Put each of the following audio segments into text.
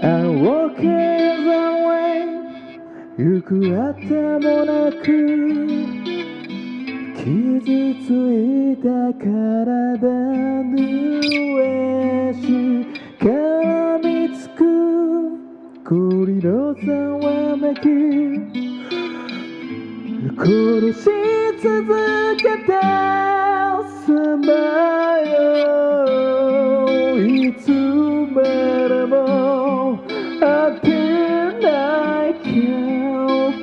I walk the way 行くあてもなく傷ついた体ぬえし絡みつく栗のざわめき殺し続けて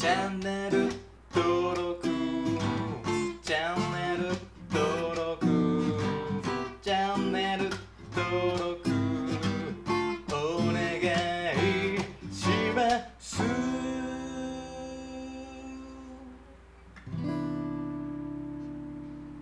チャンネル